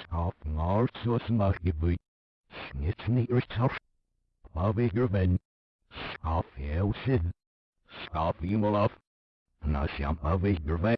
Skaf ngart soos mag Snitz Snit nie urtar. Paviger ven. Skaf heel sid. Skaf iemand af. Na sjampa viger ven.